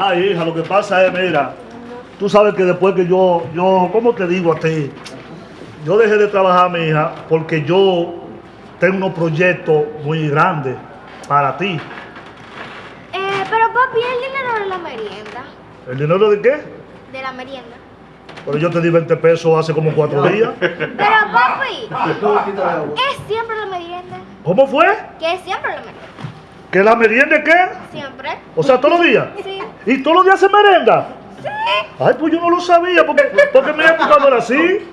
Ay, hija, lo que pasa es, mira, tú sabes que después que yo, yo, ¿cómo te digo a ti? Yo dejé de trabajar, mi hija, porque yo tengo unos proyectos muy grandes para ti. Eh, pero papi, el dinero de la merienda. ¿El dinero de qué? De la merienda. Pero yo te di 20 pesos hace como cuatro días. Pero papi, es siempre la merienda. ¿Cómo fue? Que es siempre la merienda. ¿Que la merienda qué? Siempre. O sea, todos los días. Sí. ¿Y todos los días se merenda? Sí. Ay, pues yo no lo sabía, porque, porque mi época no era así.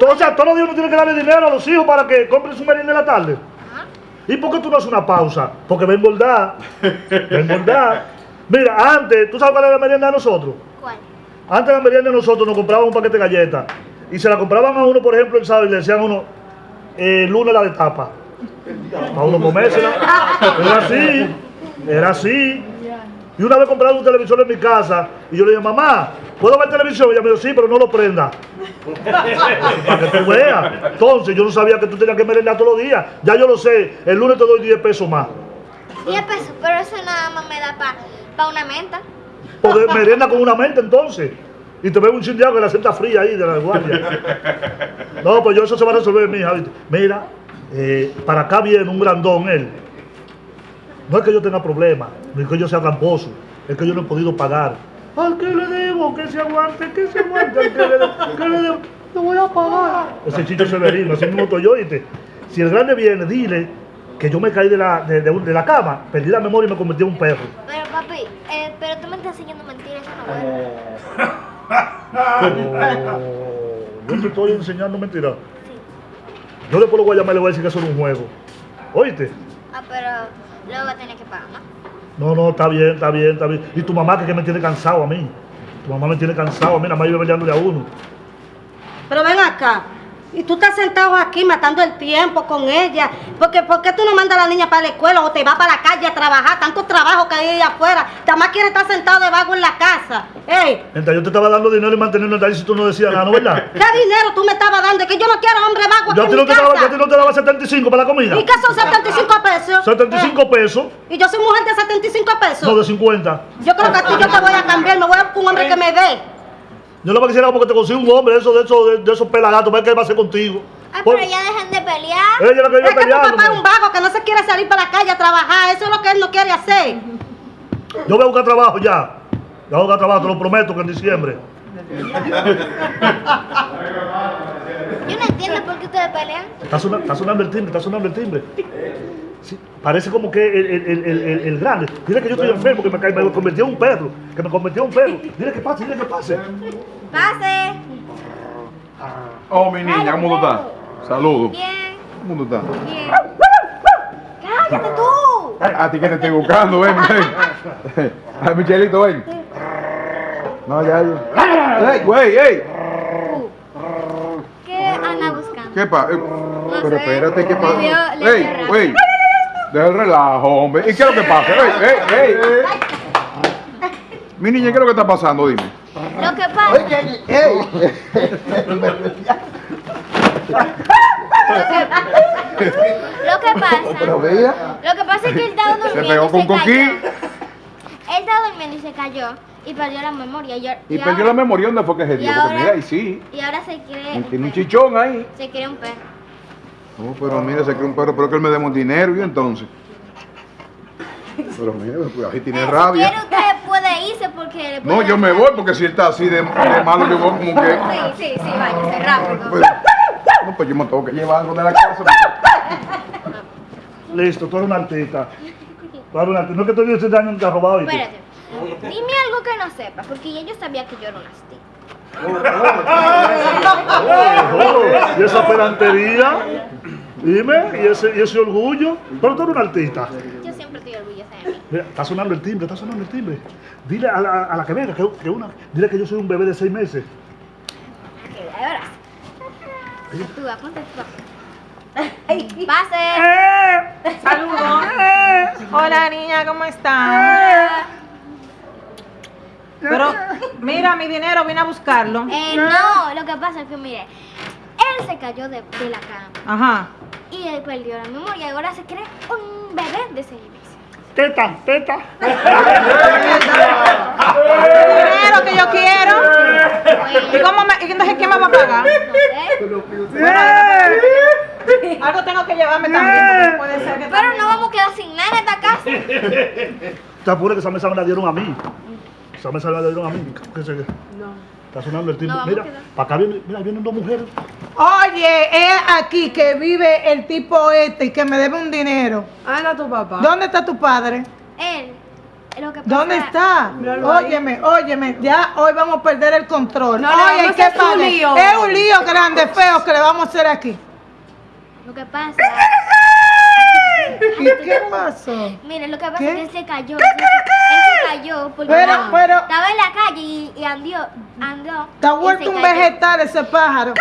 Todo- o sea, todos los días uno tiene que darle dinero a los hijos para que compren su merienda en la tarde. Ajá. ¿Y por qué tú no haces una pausa? Porque va a engordar. Va a engordar. Mira, antes, ¿tú sabes cuál era la merienda de nosotros? ¿Cuál? Antes la merienda de nosotros nos compraban un paquete de galletas. Y se la compraban a uno, por ejemplo, el sábado y le decían a uno, eh, lunes la de tapa. Para uno comérsela. Era así. Era así. Y una vez compraron un televisor en mi casa y yo le dije, mamá, ¿puedo ver televisión? Y ella me dijo, sí, pero no lo prenda. Para que tú veas. Entonces yo no sabía que tú tenías que merendar todos los días. Ya yo lo sé. El lunes te doy 10 pesos más. 10 pesos, pero eso nada más me da para una menta. Porque merienda con una mente entonces. Y te veo un chin de agua que la senta fría ahí de la guardia. No, pues yo eso se va a resolver, mi hija. ¿viste? Mira, eh, para acá viene un grandón él. No es que yo tenga problemas, no es que yo sea tramposo, es que yo no he podido pagar. Al que le debo, que se aguante, que se aguante, al que le debo, que le debo, te voy a pagar. Ese chicho severino, así mismo estoy yo, ¿oíste? Si el grande viene, dile que yo me caí de la, de, de un- de la cama, perdí la memoria y me convertí en un perro. Pero papi, eh, pero tú me estás enseñando mentiras, eso no bueno. Oh, yo te estoy enseñando mentiras. Yo después lo voy a llamar y le voy a decir que eso es un juego. ¿Oíste? Ah, pero luego va a tener que pagar, ¿no? No, no, está bien, está bien, está bien. Y tu mamá que, me tiene cansado a mí. Tu mamá me tiene cansado a mí, nada más vive peleándole a uno. Pero ven acá. Y tú estás sentado aquí matando el tiempo con ella. Porque, ¿Por qué tú no mandas a la niña para la escuela o te vas para la calle a trabajar? Tanto trabajo que hay allá afuera. Además quiere estar sentado de vago en la casa. ¡Ey! Mientras yo te estaba dando dinero y manteniendo ahí si tú no decías nada, ¿no verdad? ¿Qué dinero tú me estabas dando? Es que yo no quiero hombre vago Yo a aquí en no mi te daba, yo a casa. ti no te daba 75 para la comida. ¿Y qué son 75 pesos? 75 pesos, ¿Y yo soy mujer de 75 pesos? no de 50. Yo creo que a ti yo te voy a cambiar. Me voy a buscar un hombre que me dé. Yo no me quisiera porque te consigo un hombre, de esos, de, de esos pelagatos, ¿ves qué va a hacer contigo? Ah, Por- pero ya dejen de pelear. Ella es la que Es que tu papá es un vago que no se quiere salir para la calle a trabajar. Eso es lo que él no quiere hacer. Yo voy a buscar trabajo ya. Yo voy a buscar trabajo, te lo prometo que en diciembre. Yo no entiendo por qué ustedes pelean. Está sonando, está sonando el timbre, está sonando el timbre. Sí, parece como que el, el, el, el, grande. Dile que yo estoy enfermo, que me, ca- me convertí en un perro. Que me convertí en un perro. Dile que pase, dile que pase. Pase. Oh, mi niña, ¿cómo tú estás? Saludos. Bien, ¿Cómo tú estás? bien. ¡Cállate tú! A ti que te estoy buscando, ven, ven. A Michelito, ven. No, ya, ya. ¡Ey, güey, ey! ¿Qué anda buscando? ¿Qué pasa? Pero sé. espérate, ¿qué pasa? ¡Ey, güey! Deja el relajo, hombre. ¿Y qué es lo que pasa? ¡Ey, ey, ey! Mi niña, ¿qué es lo que está pasando? Dime. Lo que pasa, lo que pasa, lo que pasa es que él estaba Se durmiendo pegó y con se cayó. coquín. Él estaba durmiendo y se cayó y perdió la memoria. Y, Y y perdió ahora- la memoria, ¿dónde fue que se dio? Porque mira, y sí. Y ahora se cree un Tiene un chichón ahí. Se cree un perro. No, pero mira, se cree un perro, pero que él me demos dinero y entonces. Pero mira, pues ahí tiene Eh, Si rabia. quiere usted puede irse porque le No, yo me voy porque si él está así de, de malo, yo voy como que. Sí, sí, sí, váyase rápido. Pues, no, pues yo me tengo que llevar algo de la casa. Listo, tú eres una artista. Tú eres una artista. No que tú este año te has robado. Espérate. Dime algo que no sepa, porque ya yo sabía que yo era una artista. Oh, y esa pedantería. Dime, y ese, y ese orgullo. Pero tú eres un artista. Yo siempre estoy orgullosa de mí. Está sonando el timbre, está sonando el timbre. Dile a la, a la que venga, que, que una, dile que yo soy un bebé de seis meses. Tú, ponte tú. Pase. Saludos. Hola niña, ¿cómo estás? Pero mira, mi dinero, vine a buscarlo. Eh, no, lo que pasa es que, mire, él se cayó de, de la cama Ajá. y él perdió la memoria y ahora se cree un bebé de seis meses. Teta, teta. ¿Y, cómo me, y entonces quién me va a pagar? No sé. Algo tengo que llevarme también, puede ser que Pero también- no vamos a quedar sin nada en esta casa. Te apures que esa mesa me la dieron a mí. Mesa me la dieron a mí. ¿Qué sé yo? Está sonando el timbre. No, mira, para acá vienen, mira, vienen dos mujeres. Oye, es aquí que vive el tipo este y que me debe un dinero. Anda tu papá. ¿Dónde está tu padre? Él, lo que pasa ¿Dónde está? Míralo ahí. Óyeme, óyeme, ya hoy vamos a perder el control. No, Oye, ¿qué pasa? lío. Es un lío grande, feo que le vamos a hacer aquí. Lo que pasa, ¿Y qué pasó? mire, lo que pasa ¿Qué? es que él se cayó. Se, se cayó porque Pero- estaba, pero- estaba en la calle y, y andió, andó. Está y vuelto un cayó. vegetal ese pájaro.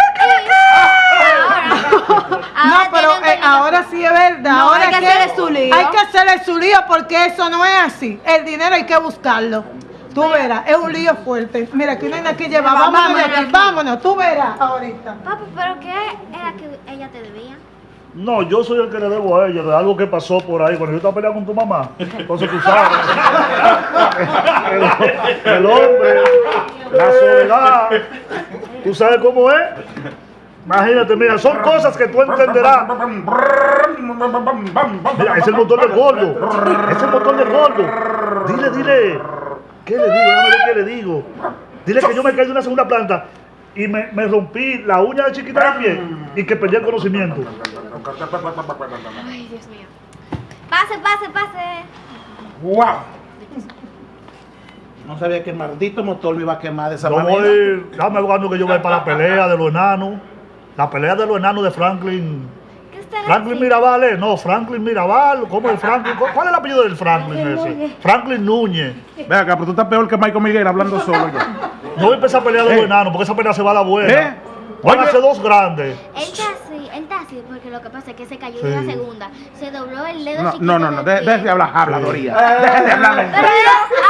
Ahora, No, pero eh, ahora sí es verdad. No, ahora hay que ¿qué? hacerle su lío. Hay que hacerle su lío porque eso no es así. El dinero hay que buscarlo. Tú verás, es un lío fuerte. Mira, aquí no hay nada que llevar. Vámonos Vámonos aquí. vámonos. Tú verás ahorita. Papi, pero ¿qué era que ella te debía? No, yo soy el que le debo a ella de algo que pasó por ahí cuando yo estaba peleando con tu mamá. Entonces tú sabes. El, el hombre, la soledad. ¿Tú sabes cómo es? Imagínate, mira, son cosas que tú entenderás. Mira, es el motor del gordo. Es el motor del gordo. Dile, dile. ¿Qué le digo? Déjame ver qué le digo. Dile que yo me caí de una segunda planta y me, me rompí la uña de chiquita del pie y que perdí el conocimiento. Ay, Dios mío. Pase, pase, pase. ¡Wow! No sabía que el maldito motor me iba a quemar de esa Yo manera. voy, dame cuando que yo voy para la pelea de los enanos. La pelea de los enanos de Franklin. ¿Qué usted Franklin? Mirabal, ¿eh? No, Franklin Mirabal. ¿Cómo es Franklin? ¿Cuál es el apellido del Franklin ese? Franklin Núñez. Ve acá, pero tú estás peor que Michael Miguel hablando solo ya. No voy a empezar a pelear de los Eh. enanos porque esa pelea se va a la buena. ¿Eh? Van a ser dos grandes. Él está así porque lo que pasa es que se cayó Sí. de la segunda. Se dobló el dedo No, chiquito no, no, no, de- de hablar habladoría. Deje de hablar mentira.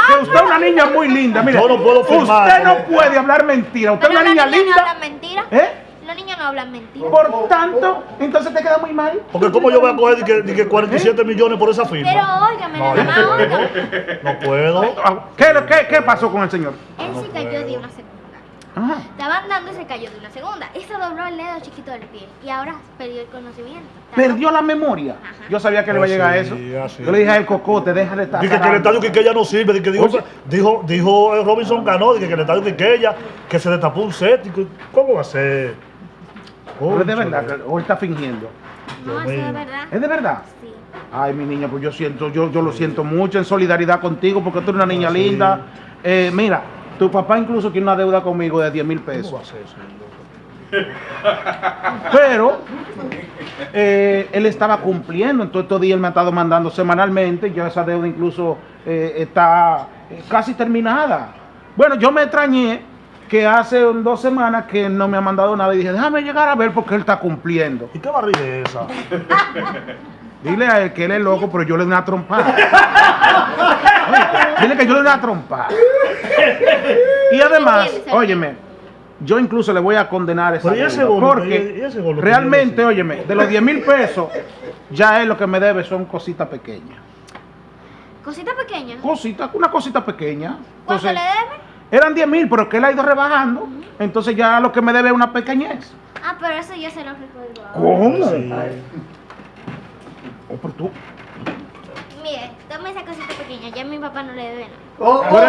Que usted es una niña muy linda, mire. Yo no puedo firmar, Usted no puede hablar mentira. Usted es una niña niños no linda. hablan mentira. ¿Eh? Los niños no hablan mentira. Por tanto, entonces te queda muy mal. Porque ¿cómo yo voy a coger de que, de que 47 millones por esa firma? Pero óigame, No, nada más, no óigame. puedo. No puedo. ¿Qué, qué, qué pasó con el señor? Él se cayó de una segunda. Ajá. Estaban dando y se cayó de una segunda. Y se dobló el dedo chiquito del pie. Y ahora perdió el conocimiento. Perdió la memoria. Ajá. Yo sabía que le iba a llegar a eso. Así, así. Yo le dije a él, Cocote, déjale estar. Dije que el zarando". estadio Quiqueya no sirve, dije que dijo, Oye. dijo, dijo eh, Robinson ganó, dije que el estadio Quiqueya, que se destapó un que- ¿cómo va a ser? Pero es de verdad, hoy está fingiendo. No, eso es mío. verdad. ¿Es de verdad? Sí. Ay, mi niña, pues yo siento, yo, yo lo siento mucho en solidaridad contigo porque tú eres una niña Ah, sí. linda. Eh, mira, tu papá incluso tiene una deuda conmigo de 10 mil ¿Cómo va pesos. a ser eso? Pero eh, él estaba cumpliendo, en todos estos días él me ha estado mandando semanalmente, ya esa deuda incluso eh, está eh, casi terminada. Bueno, yo me extrañé que hace dos semanas que no me ha mandado nada y dije, déjame llegar a ver porque él está cumpliendo. ¿Y qué barriga es esa? Dile a él que él es loco, pero yo le doy una trompada. Dile que yo le doy una trompada. Y además, óyeme, yo incluso le voy a condenar esa Pero ¿y ese bono? porque ¿Y ese bono que realmente, óyeme, de los 10 mil pesos, ya él lo que me debe son cositas pequeñas. Cosita pequeña. Cositas, una cosita pequeña. ¿Cuánto Entonces, le debe? eran 10 mil, pero que él ha ido rebajando. Entonces ya lo que me debe es una pequeñez. Ah, pero eso yo se lo recuerdo. ¿Cómo? Sí. Oh, pero tú, mire, toma esa cosita pequeña, ya mi papá no le debe nada. Oh, oh.